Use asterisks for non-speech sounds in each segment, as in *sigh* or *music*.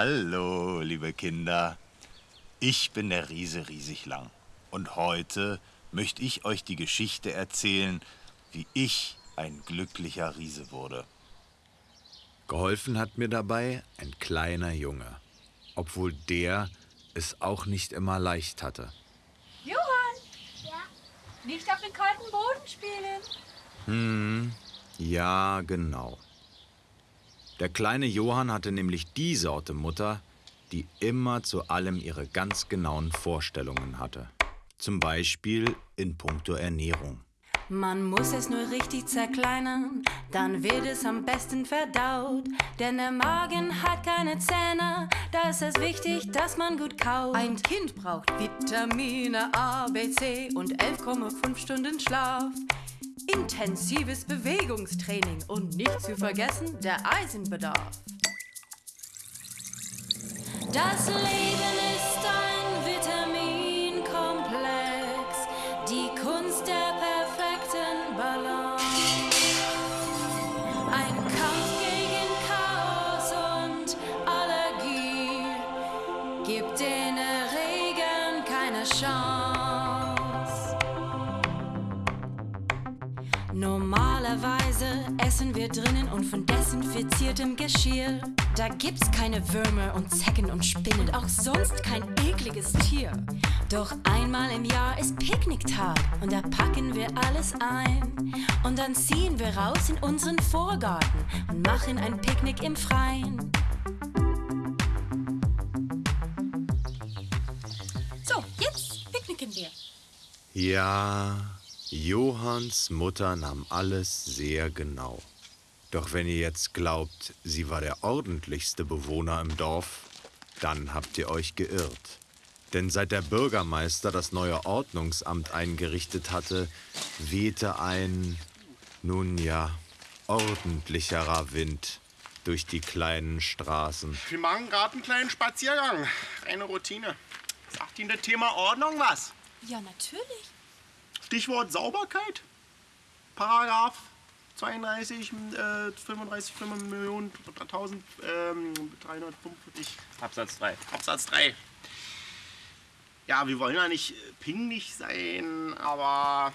Hallo, liebe Kinder. Ich bin der Riese riesig lang. Und heute möchte ich euch die Geschichte erzählen, wie ich ein glücklicher Riese wurde. Geholfen hat mir dabei ein kleiner Junge, obwohl der es auch nicht immer leicht hatte. Johann! Ja? Nicht auf den kalten Boden spielen. Hm, ja, genau. Der kleine Johann hatte nämlich die Sorte Mutter, die immer zu allem ihre ganz genauen Vorstellungen hatte. Zum Beispiel in puncto Ernährung. Man muss es nur richtig zerkleinern, dann wird es am besten verdaut. Denn der Magen hat keine Zähne, da ist es wichtig, dass man gut kaut. Ein Kind braucht Vitamine A, B, C und 11,5 Stunden Schlaf. Intensives Bewegungstraining und nicht zu vergessen der Eisenbedarf. Das Leben ist wir drinnen und von desinfiziertem Geschirr. Da gibt's keine Würmer und Zecken und Spinnen, auch sonst kein ekliges Tier. Doch einmal im Jahr ist Picknicktag und da packen wir alles ein. Und dann ziehen wir raus in unseren Vorgarten und machen ein Picknick im Freien. So, jetzt picknicken wir. Ja, Johanns Mutter nahm alles sehr genau. Doch wenn ihr jetzt glaubt, sie war der ordentlichste Bewohner im Dorf, dann habt ihr euch geirrt. Denn seit der Bürgermeister das neue Ordnungsamt eingerichtet hatte, wehte ein, nun ja, ordentlicherer Wind durch die kleinen Straßen. Wir machen gerade einen kleinen Spaziergang. Reine Routine. Sagt Ihnen das Thema Ordnung was? Ja, natürlich. Stichwort Sauberkeit. Paragraph 32, äh, 35, 5 Millionen, 1000, ähm, 345. Absatz 3. Absatz 3. Ja, wir wollen ja nicht pingelig sein, aber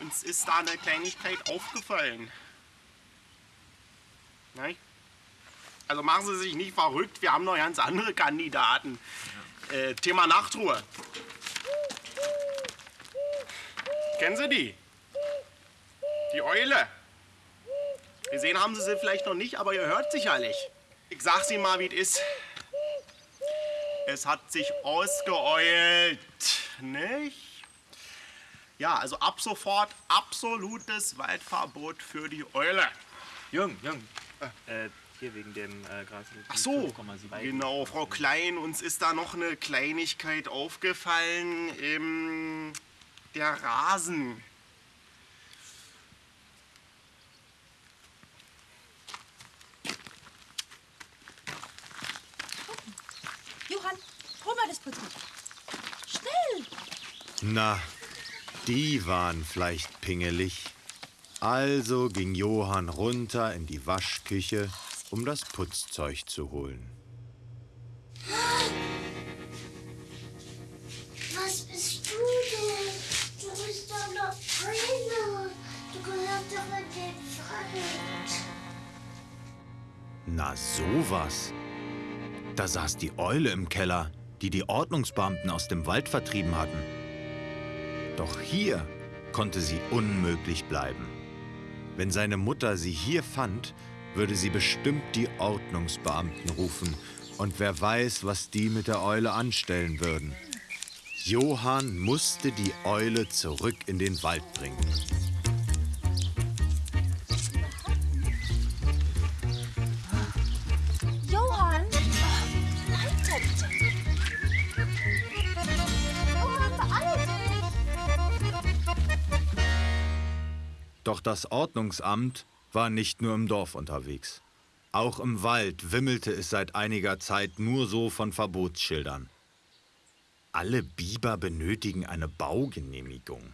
uns ist da eine Kleinigkeit aufgefallen. Nein? Also machen Sie sich nicht verrückt, wir haben noch ganz andere Kandidaten. Äh, Thema Nachtruhe. Kennen Sie die? Die Eule. Gesehen haben Sie sie vielleicht noch nicht, aber ihr hört sicherlich. Ich sag's Ihnen mal, wie es ist. Es hat sich ausgeeult, nicht? Ja, also ab sofort absolutes Waldverbot für die Eule. Jung, Jung. Äh, hier wegen dem äh, Gras. Ach so, genau, Frau Klein, uns ist da noch eine Kleinigkeit aufgefallen. Ähm, der Rasen. Johann, das Putzmittel. Schnell! Na, die waren vielleicht pingelig. Also ging Johann runter in die Waschküche, um das Putzzeug zu holen. Was bist du denn? Du bist doch noch Trainer. Du gehörst doch in den Wald. Na sowas. Da saß die Eule im Keller, die die Ordnungsbeamten aus dem Wald vertrieben hatten. Doch hier konnte sie unmöglich bleiben. Wenn seine Mutter sie hier fand, würde sie bestimmt die Ordnungsbeamten rufen. Und wer weiß, was die mit der Eule anstellen würden. Johann musste die Eule zurück in den Wald bringen. Doch das Ordnungsamt war nicht nur im Dorf unterwegs. Auch im Wald wimmelte es seit einiger Zeit nur so von Verbotsschildern. Alle Biber benötigen eine Baugenehmigung.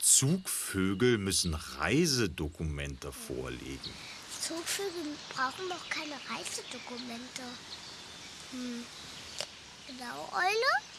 Zugvögel müssen Reisedokumente vorlegen. Zugvögel brauchen doch keine Reisedokumente. Genau, Eule?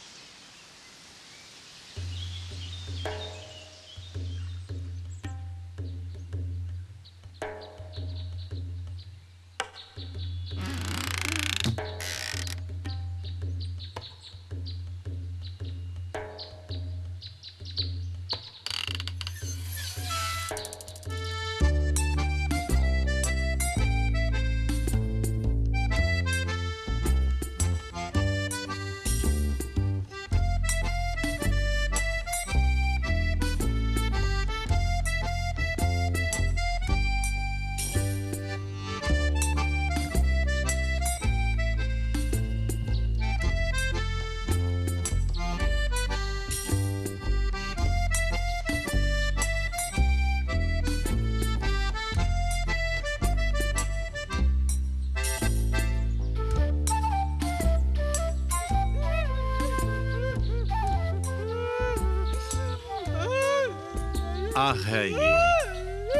Ach herrje,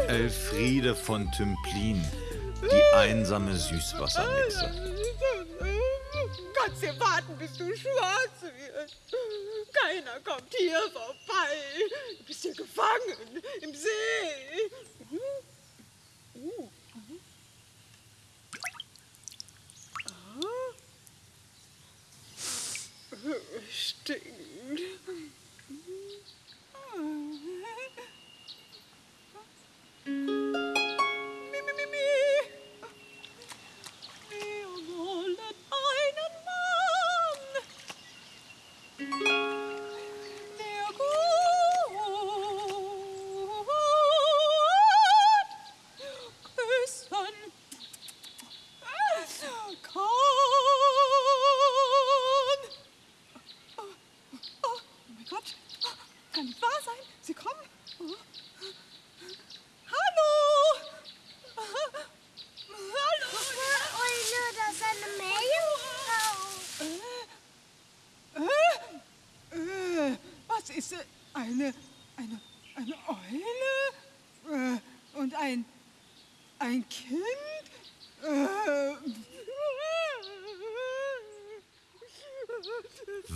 Elfriede von Tümplin, die einsame Süßwassermitze. Kannst du warten, bis du schwarz wirst? Keiner kommt hier vorbei. Du bist hier gefangen im See. Ah. Stinkt.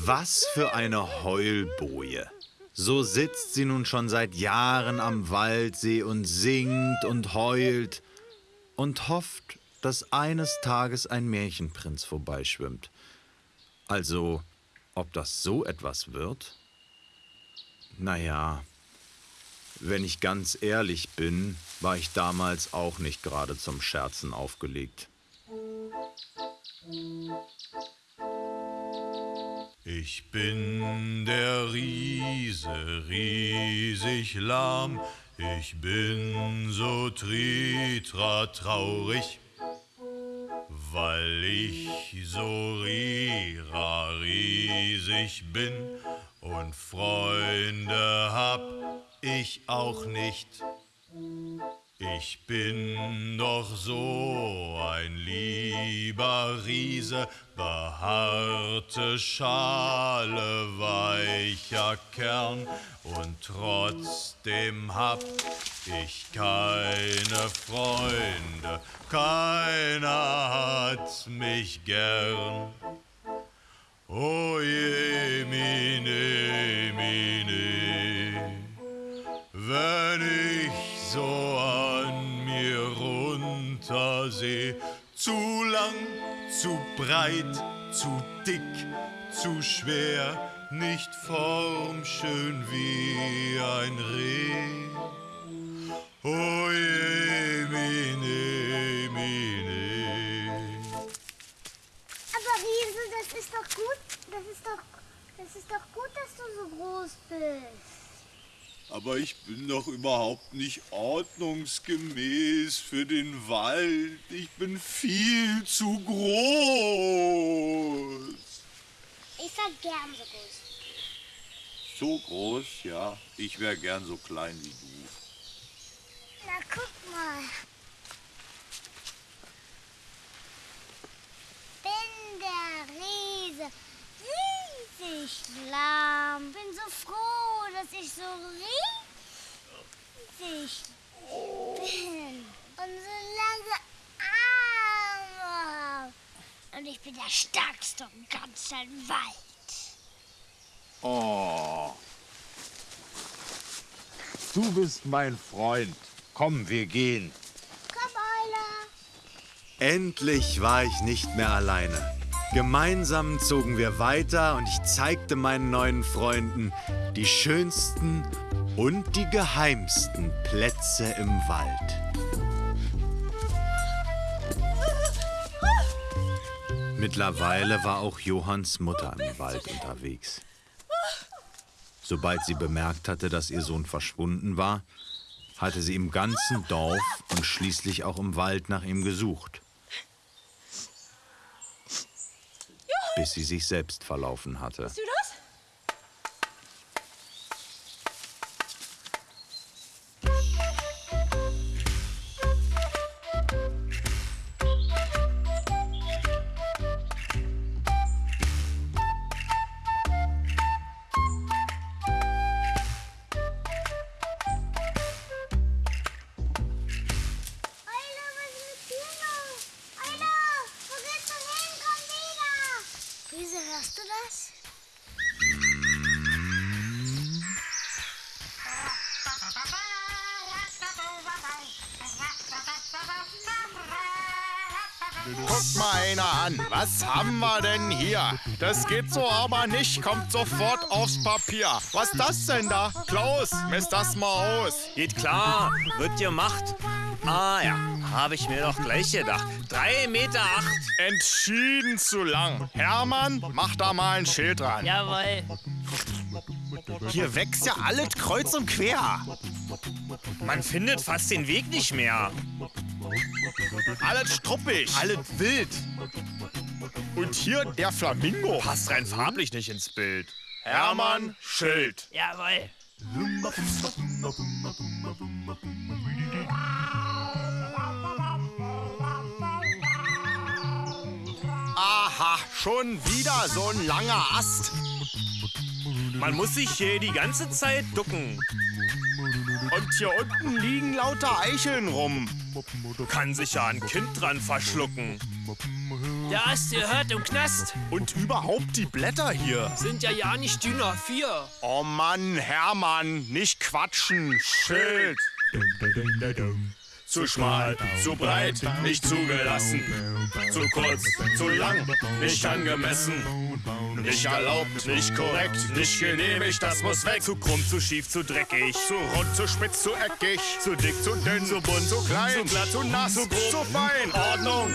Was für eine Heulboje. So sitzt sie nun schon seit Jahren am Waldsee und singt und heult und hofft, dass eines Tages ein Märchenprinz vorbeischwimmt. Also, ob das so etwas wird? Naja, wenn ich ganz ehrlich bin, war ich damals auch nicht gerade zum Scherzen aufgelegt. Ich bin der Riese, riesig lahm. Ich bin so tritra traurig, weil ich so rira riesig bin und Freunde hab ich auch nicht. Ich bin doch so ein lieber Riese, behaarte Schale, weicher Kern, und trotzdem hab ich keine Freunde, keiner hat mich gern. Oh je, mine, mine, wenn ich so an mir runterseh, zu lang, zu breit, zu dick, zu schwer, nicht formschön wie ein Reh. Oh je, mine, mine. Aber Riese, das ist doch gut. Das ist doch, das ist doch gut, dass du so groß bist. Aber ich bin doch überhaupt nicht ordnungsgemäß für den Wald. Ich bin viel zu groß. Ich war gern so groß. So groß, ja. Ich wäre gern so klein wie du. Na, guck mal. Bin der Riese, riesig lahm. Bin so froh, dass ich so riesig bin. Und so lange Arme. Und ich bin der stärkste im ganzen Wald. Oh. Du bist mein Freund. Komm, wir gehen. Komm, Eule. Endlich war ich nicht mehr alleine. Gemeinsam zogen wir weiter und ich zeigte meinen neuen Freunden die schönsten und die geheimsten Plätze im Wald. Mittlerweile war auch Johanns Mutter im Wald unterwegs. Sobald sie bemerkt hatte, dass ihr Sohn verschwunden war, hatte sie im ganzen Dorf und schließlich auch im Wald nach ihm gesucht. Bis sie sich selbst verlaufen hatte. Hörst du das? Guckt mal einer an. Was haben wir denn hier? Das geht so aber nicht. Kommt sofort aufs Papier. Was ist das denn da? Klaus, misst das mal aus. Geht klar, wird gemacht. Ah ja, habe ich mir doch gleich gedacht. Drei Meter acht. Entschieden zu lang. Hermann, mach da mal ein Schild dran. Jawohl. Hier wächst ja alles kreuz und quer. Man findet fast den Weg nicht mehr. Alles struppig. Alles wild. Und hier der Flamingo. Passt rein farblich nicht ins Bild. Hermann, Schild. Jawohl. Aha, schon wieder so ein langer Ast. Man muss sich hier die ganze Zeit ducken. Und hier unten liegen lauter Eicheln rum. Kann sich ja ein Kind dran verschlucken. Der Ast gehört im Knast. Und überhaupt die Blätter hier. Sind ja ja nicht dünner. Vier. Oh Mann, Hermann, nicht quatschen. Schild. Zu schmal, zu breit, nicht zugelassen. Zu kurz, zu lang, nicht angemessen. Nicht erlaubt, nicht korrekt, nicht genehmigt, das muss weg. Zu krumm, zu schief, zu dreckig. Zu rund, zu spitz, zu eckig. Zu dick, zu dünn, zu bunt, Zu klein, zu glatt, zu nass, zu grob. zu fein. Ordnung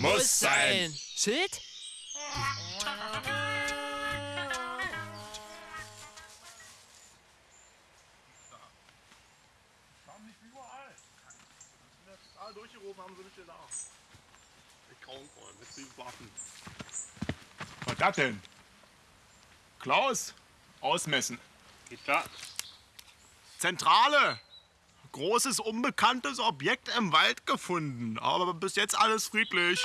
Muss sein. Schild? Waffen. Was das denn? Klaus, ausmessen. Geht klar. Zentrale. Großes unbekanntes Objekt im Wald gefunden. Aber bis jetzt alles friedlich.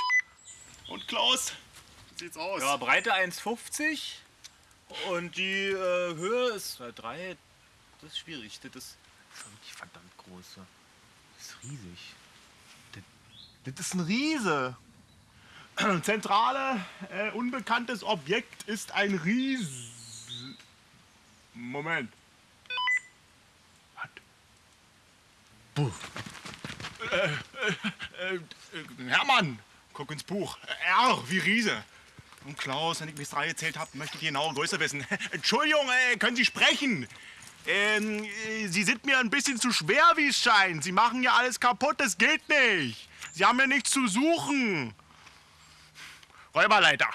Und Klaus, wie sieht's aus? Ja, Breite 1,50 und die äh, Höhe ist 3. Das ist schwierig. Das ist wirklich verdammt groß. Das ist riesig. Das ist ein Riese. *clears throat* Zentrale, äh, unbekanntes Objekt ist ein Ries. Moment. Buh. Äh, äh, äh, äh, Hermann, guck ins Buch. R wie Riese. Und Klaus, wenn ich bis drei gezählt habe, möchte ich die genaue Größe wissen. *laughs* Entschuldigung, äh, können Sie sprechen? Ähm, äh, Sie sind mir ein bisschen zu schwer, wie es scheint. Sie machen ja alles kaputt, das geht nicht. Sie haben ja nichts zu suchen. Räuberleiter.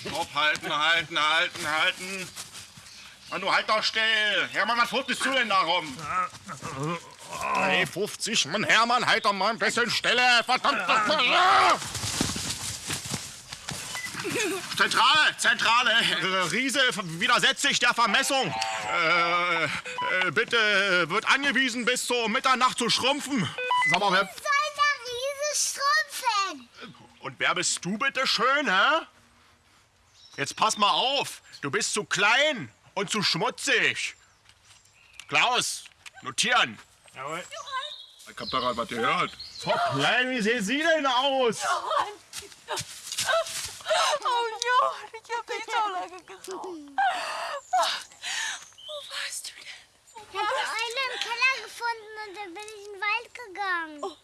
Stopp, halten, halten, halten, halten. Mann, du halt doch still. Hermann, was fuchtest du denn da rum? 3,50. Mann, Hermann, halt doch mal ein bisschen Stille. Verdammt. Zentrale, Zentrale. Äh, Riese widersetzt sich der Vermessung. Äh, äh, bitte wird angewiesen, bis zur Mitternacht zu schrumpfen. Sag mal, wer, Schrumpfen? und wer bist du bitte schön, hä? Jetzt pass mal auf. Du bist zu klein und zu schmutzig. Klaus, notieren. Jawohl. Ich hab da gerade was gehört. Frau Klein, wie sehen Sie denn aus? Oh Johann, ich hab dich so lange gesucht. Wo warst du denn? Ich habe die Eule im Keller gefunden und dann bin ich in den Wald gegangen.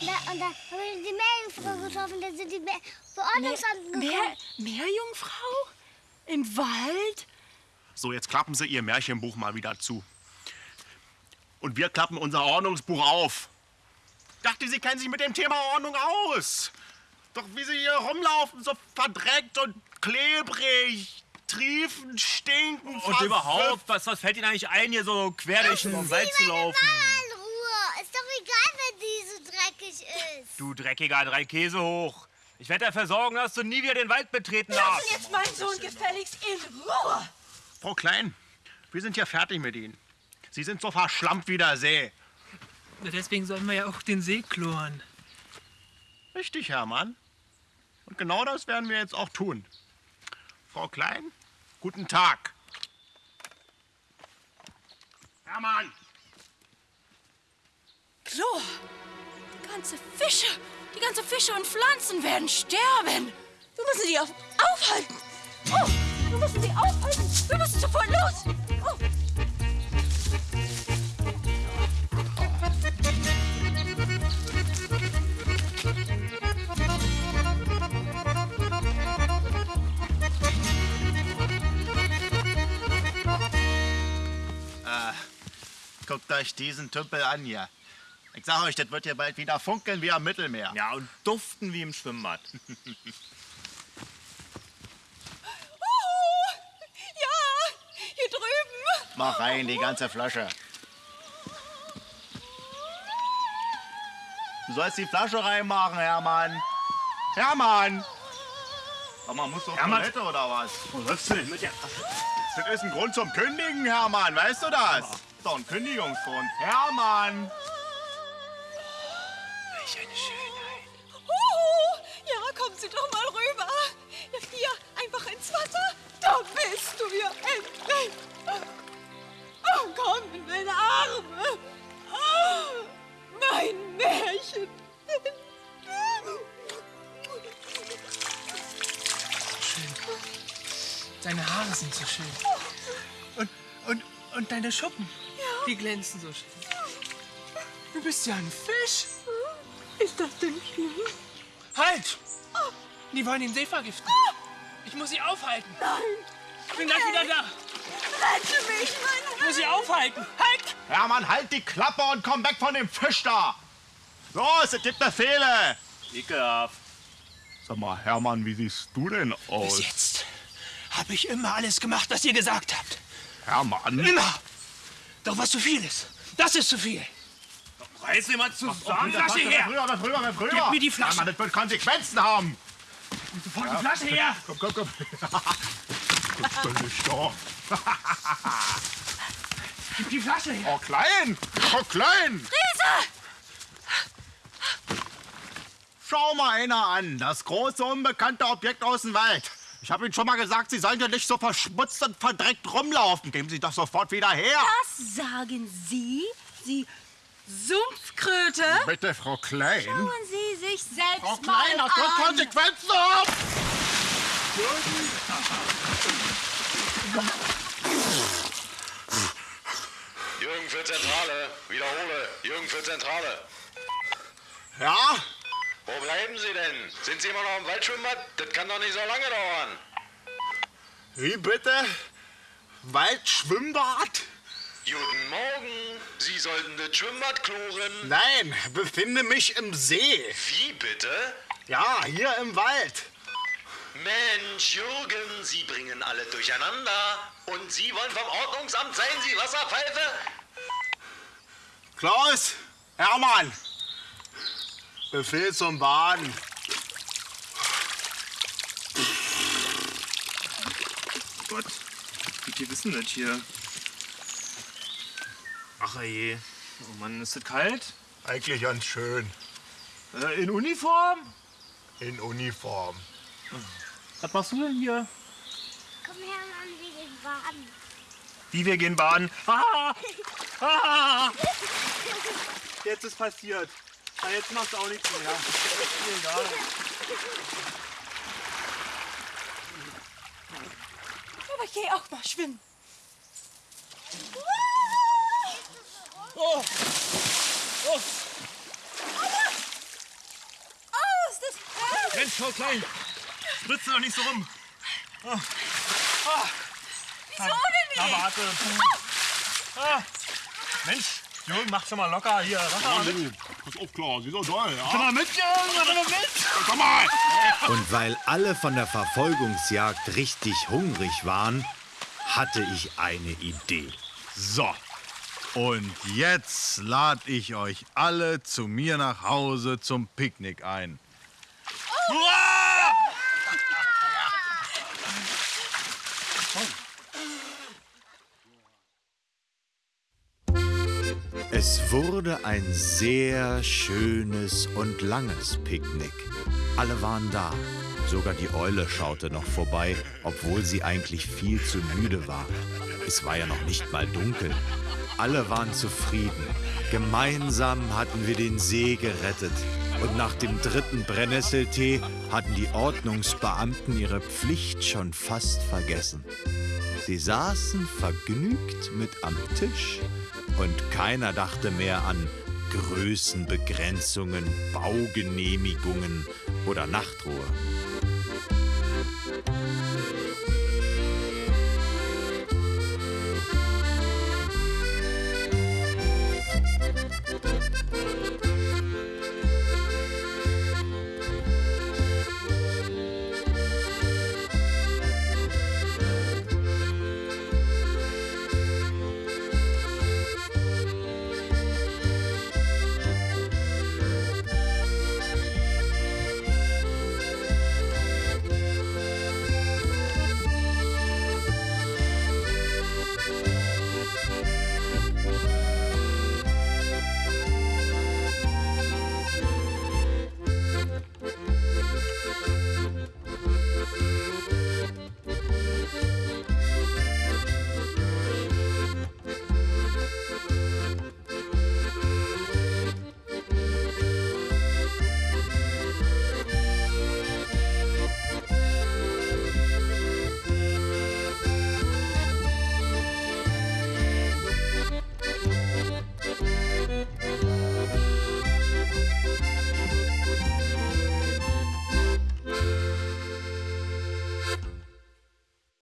Und da, und da habe ich die Meerjungfrau getroffen. Da sind die Meer Verordnungsamten gekommen. Meer, Meerjungfrau? Im Wald? So, jetzt klappen Sie Ihr Märchenbuch mal wieder zu. Und wir klappen unser Ordnungsbuch auf. Dachte, Sie kennen sich mit dem Thema Ordnung aus. Doch wie Sie hier rumlaufen, so verdreckt und klebrig, triefend, stinken, Und überhaupt, was, was fällt Ihnen eigentlich ein, hier so quer durch den Wald zu laufen? Mama in Ruhe. Ist doch egal, wenn die so dreckig ist. Du dreckiger drei Käse hoch. Ich werde dafür sorgen, dass du nie wieder den Wald betreten darfst. Lass jetzt meinen Sohn gefälligst in Ruhe. Frau Klein, wir sind ja fertig mit Ihnen. Sie sind so verschlampt wie der See. Deswegen sollen wir ja auch den See kloren. Richtig, Hermann. Und genau das werden wir jetzt auch tun. Frau Klein, guten Tag. Hermann! Chlor! Die ganze Fische, die ganze Fische und Pflanzen werden sterben. Wir müssen die auf, aufhalten. Oh, wir müssen sie aufhalten. Wir müssen sofort los. Oh. Guckt euch diesen Tümpel an hier. Ich sag euch, das wird hier bald wieder funkeln wie am Mittelmeer. Ja, und duften wie im Schwimmbad. *laughs* Oh, ja, hier drüben. Mach rein, die ganze Flasche. Du sollst die Flasche reinmachen, Hermann. Hermann! Mal, musst du auf Hermann. Toilette oder was? Wo läufst du denn mit der Das ist ein Grund zum Kündigen, Hermann. Weißt du das? Doch ein Kündigungsgrund. Hermann! Sind so schön. Und, und, und deine Schuppen, die glänzen so schön. Du bist ja ein Fisch. Ist das denn schlimm? Halt! Die wollen den See vergiften. Ich muss sie aufhalten. Nein. Ich bin gleich wieder da. Rette mich, mein Ich muss sie aufhalten. Halt! Hermann, halt die Klappe und komm weg von dem Fisch da! Los, es gibt Befehle! Ekelhaft. Sag mal, Hermann, wie siehst du denn Bis aus? jetzt habe ich immer alles gemacht, was ihr gesagt habt. Hermann? Immer. Doch was zu viel ist, das ist zu viel. Reiß sie mal zusammen. Flasche her. Früher, was früher, was früher! Gib mir die Flasche. Hermann, das wird Konsequenzen haben! Sofort die Flasche her. Komm, komm, komm. Doch nicht doch. Gib die Flasche her. Frau Klein! Frau Klein! Riese! Schau mal einer an, das große unbekannte Objekt aus dem Wald. Ich habe Ihnen schon mal gesagt, Sie sollen ja nicht so verschmutzt und verdreckt rumlaufen. Geben Sie doch sofort wieder her. Was sagen Sie? Sie Sumpfkröte? Bitte, Frau Klein. Schauen Sie sich selbst Frau mal Klein, das wird an. Konsequenzen haben. Jürgen für Zentrale. Wiederhole. Jürgen für Zentrale. Ja? Wo bleiben Sie denn? Sind Sie immer noch im Waldschwimmbad? Das kann doch nicht so lange dauern. Wie bitte? Waldschwimmbad? Guten Morgen. Sie sollten das Schwimmbad kloren. Nein, befinde mich im See. Wie bitte? Ja, hier im Wald. Mensch, Jürgen, Sie bringen alle durcheinander. Und Sie wollen vom Ordnungsamt sein, Sie Wasserpfeife? Klaus, Hermann. Befehl zum Baden. Gott, wie die wissen das hier? Ach je. Oh Mann, ist das kalt? Eigentlich ganz schön. Äh, in Uniform? In Uniform. Was machst du denn hier? Komm her, Mann, wir gehen baden. Wie wir gehen baden. Ah! Ah! Jetzt ist passiert. Na, jetzt machst du auch nichts mehr. Ist egal. Aber ich gehe auch mal schwimmen. Oh! Oh! Oh, ist das herrlich. Mensch, schau klein. Spritze doch nicht so rum. Oh. Oh. Wieso denn nicht? Na, warte. Ah. Mensch, Jürgen, mach schon mal locker hier. Lilli, pass auf, klar, sie ist toll, ja? Komm mal mit, Jürgen, mach mal mit. Komm mal! Und weil alle von der Verfolgungsjagd richtig hungrig waren, hatte ich eine Idee. So. Und jetzt lade ich euch alle zu mir nach Hause zum Picknick ein. Es wurde ein sehr schönes und langes Picknick. Alle waren da. Sogar die Eule schaute noch vorbei, obwohl sie eigentlich viel zu müde war. Es war ja noch nicht mal dunkel. Alle waren zufrieden. Gemeinsam hatten wir den See gerettet. Und nach dem dritten Brennnesseltee hatten die Ordnungsbeamten ihre Pflicht schon fast vergessen. Sie saßen vergnügt mit am Tisch und keiner dachte mehr an Größenbegrenzungen, Baugenehmigungen oder Nachtruhe.